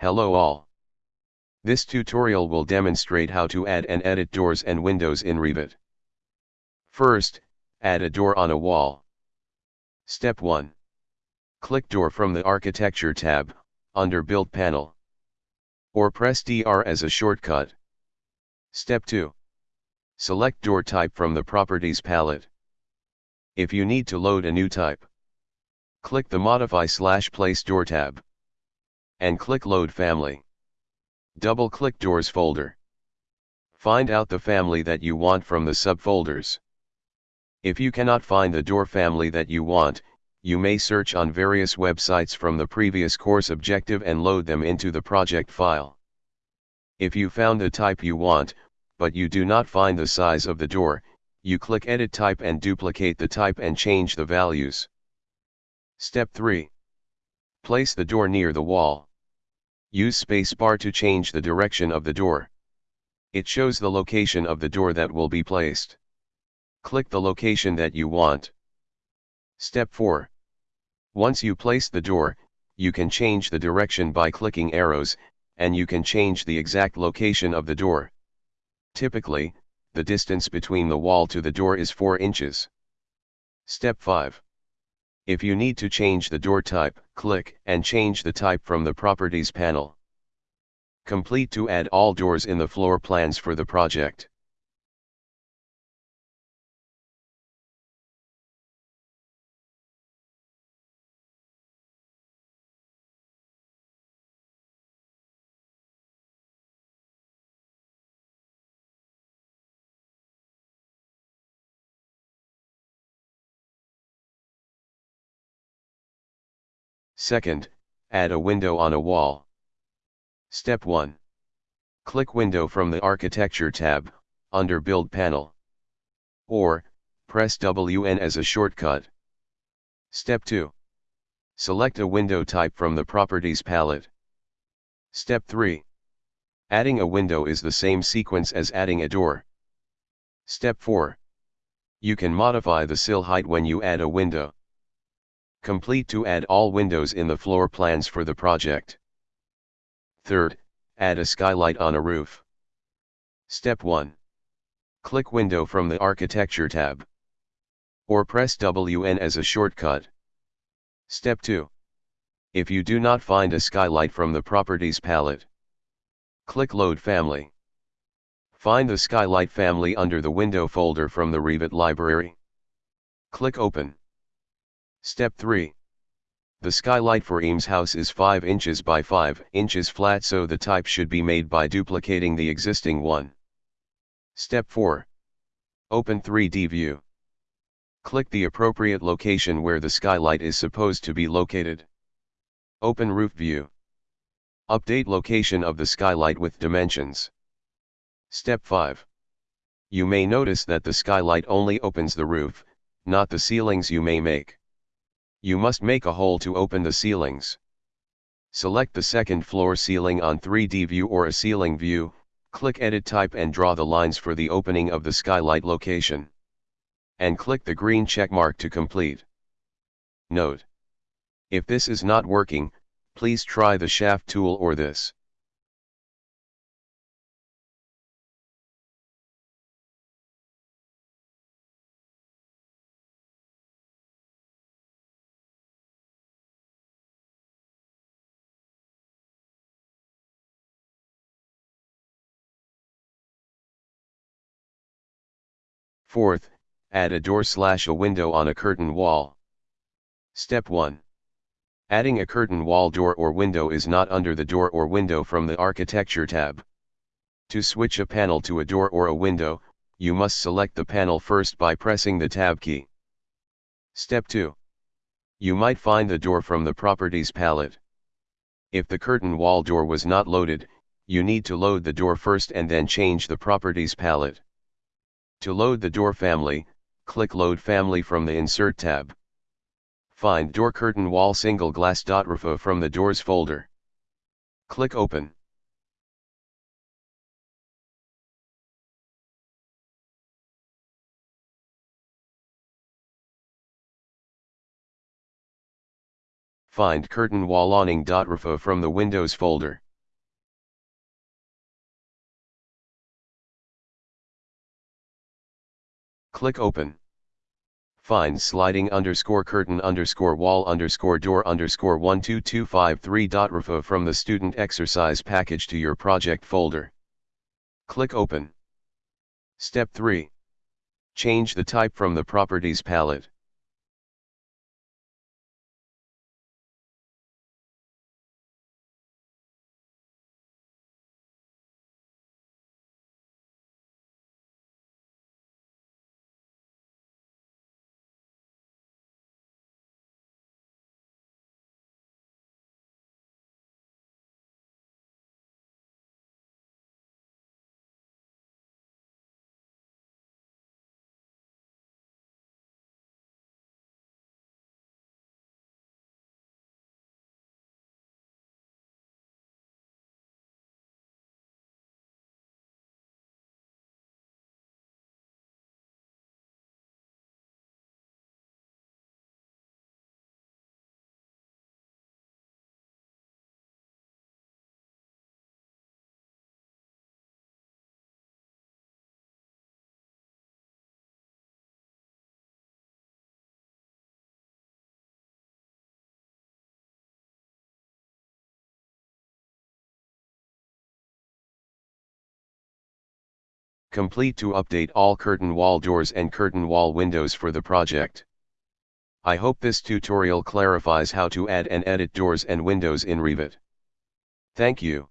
Hello all. This tutorial will demonstrate how to add and edit doors and windows in Revit. First, add a door on a wall. Step 1. Click Door from the Architecture tab, under Build panel. Or press DR as a shortcut. Step 2. Select door type from the Properties palette. If you need to load a new type, click the Modify slash Place Door tab. And click Load Family. Double-click Doors folder. Find out the family that you want from the subfolders. If you cannot find the door family that you want, you may search on various websites from the previous course objective and load them into the project file. If you found the type you want, but you do not find the size of the door, you click Edit Type and duplicate the type and change the values. Step 3. Place the door near the wall. Use spacebar to change the direction of the door. It shows the location of the door that will be placed. Click the location that you want. Step 4. Once you place the door, you can change the direction by clicking arrows, and you can change the exact location of the door. Typically, the distance between the wall to the door is 4 inches. Step 5. If you need to change the door type, click and change the type from the Properties panel. Complete to add all doors in the floor plans for the project. Second, add a window on a wall. Step 1. Click Window from the Architecture tab, under Build panel. Or, press WN as a shortcut. Step 2. Select a window type from the Properties palette. Step 3. Adding a window is the same sequence as adding a door. Step 4. You can modify the sill height when you add a window. Complete to add all windows in the floor plans for the project. Third, add a skylight on a roof. Step 1. Click Window from the Architecture tab. Or press WN as a shortcut. Step 2. If you do not find a skylight from the Properties palette, click Load Family. Find the skylight family under the Window folder from the Revit library. Click Open. Step 3. The skylight for Eames house is 5 inches by 5 inches flat so the type should be made by duplicating the existing one. Step 4. Open 3D view. Click the appropriate location where the skylight is supposed to be located. Open roof view. Update location of the skylight with dimensions. Step 5. You may notice that the skylight only opens the roof, not the ceilings you may make. You must make a hole to open the ceilings. Select the second floor ceiling on 3D view or a ceiling view, click edit type and draw the lines for the opening of the skylight location. And click the green check mark to complete. Note. If this is not working, please try the shaft tool or this. Fourth, add a door slash a window on a curtain wall. Step 1. Adding a curtain wall door or window is not under the door or window from the Architecture tab. To switch a panel to a door or a window, you must select the panel first by pressing the Tab key. Step 2. You might find the door from the Properties palette. If the curtain wall door was not loaded, you need to load the door first and then change the Properties palette. To load the door family, click Load Family from the Insert tab. Find Door Curtain Wall Single Glass .rfa from the Doors folder. Click Open. Find Curtain Wall Awning .rfa from the Windows folder. Click Open. Find sliding underscore curtain underscore wall underscore door underscore 12253.rfa from the student exercise package to your project folder. Click Open. Step 3. Change the type from the Properties palette. Complete to update all curtain wall doors and curtain wall windows for the project. I hope this tutorial clarifies how to add and edit doors and windows in Revit. Thank you.